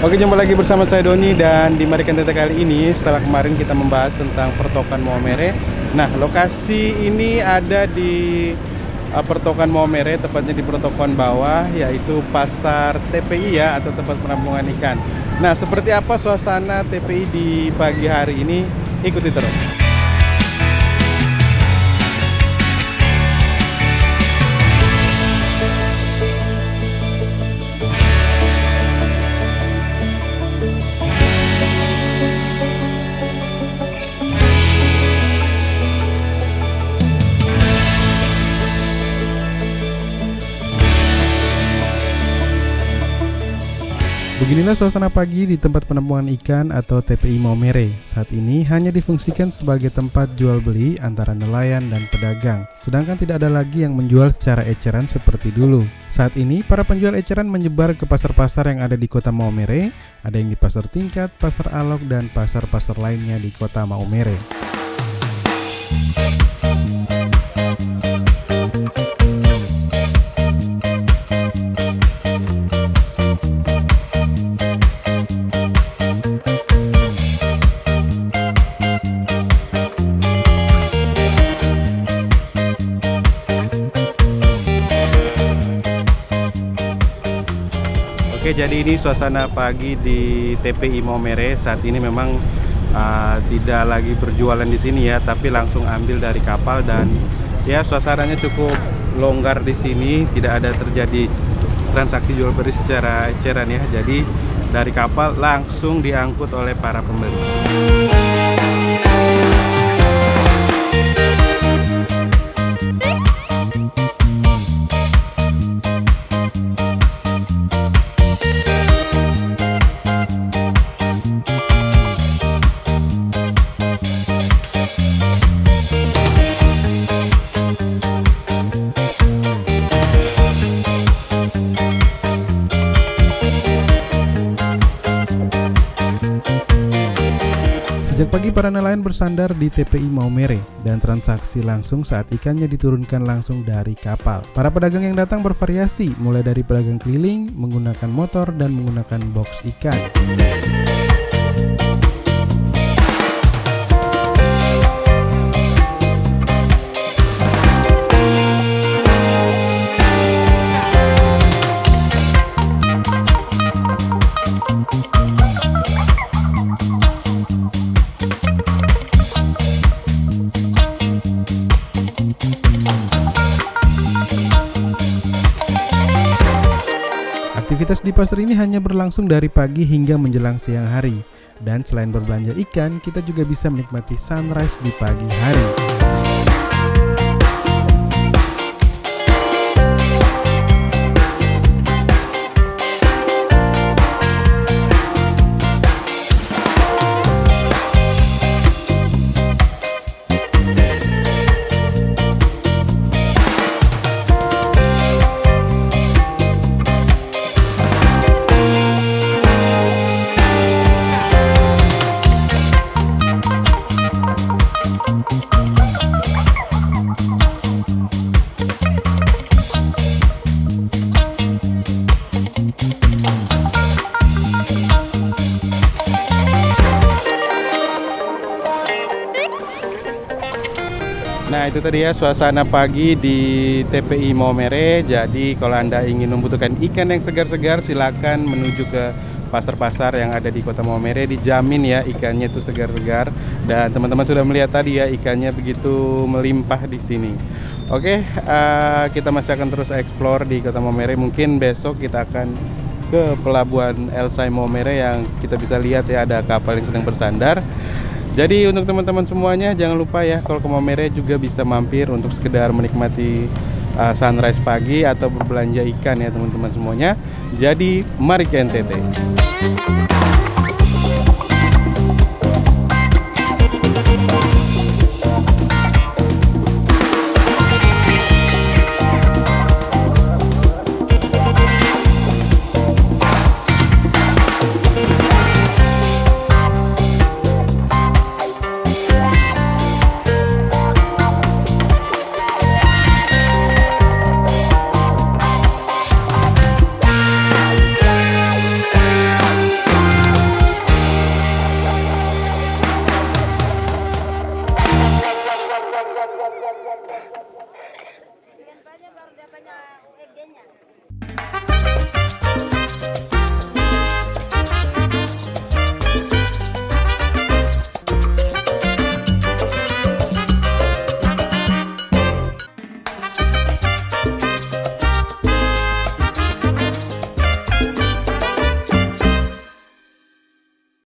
Oke jumpa lagi bersama saya Doni dan di Marikan Tete kali ini setelah kemarin kita membahas tentang pertokan Maumere. Nah lokasi ini ada di uh, pertokan Maumere tepatnya di pertokan bawah yaitu pasar TPI ya atau tempat penampungan ikan. Nah seperti apa suasana TPI di pagi hari ini? Ikuti terus Beginilah suasana pagi di tempat penampungan ikan atau TPI Maumere. Saat ini hanya difungsikan sebagai tempat jual beli antara nelayan dan pedagang. Sedangkan tidak ada lagi yang menjual secara eceran seperti dulu. Saat ini para penjual eceran menyebar ke pasar-pasar yang ada di kota Maumere. Ada yang di pasar tingkat, pasar alok, dan pasar-pasar lainnya di kota Maumere. Oke jadi ini suasana pagi di TPI Maumere saat ini memang uh, tidak lagi berjualan di sini ya tapi langsung ambil dari kapal dan ya suasananya cukup longgar di sini. Tidak ada terjadi transaksi jual beli secara eceran ya. Jadi dari kapal langsung diangkut oleh para pembeli Sejak pagi para nelayan bersandar di TPI Maumere dan transaksi langsung saat ikannya diturunkan langsung dari kapal. Para pedagang yang datang bervariasi mulai dari pedagang keliling, menggunakan motor dan menggunakan box ikan. Aktivitas di pasar ini hanya berlangsung dari pagi hingga menjelang siang hari. Dan selain berbelanja ikan, kita juga bisa menikmati sunrise di pagi hari. Nah itu tadi ya suasana pagi di TPI Maumere. Jadi kalau anda ingin membutuhkan ikan yang segar-segar silakan menuju ke pasar-pasar yang ada di kota Maumere. Dijamin ya ikannya itu segar-segar. Dan teman-teman sudah melihat tadi ya ikannya begitu melimpah di sini. Oke uh, kita masih akan terus explore di kota Maumere. Mungkin besok kita akan ke pelabuhan Elsai Maumere yang kita bisa lihat ya ada kapal yang sedang bersandar jadi untuk teman-teman semuanya jangan lupa ya kalau ke Maumere juga bisa mampir untuk sekedar menikmati uh, sunrise pagi atau berbelanja ikan ya teman-teman semuanya. Jadi mari ke NTT.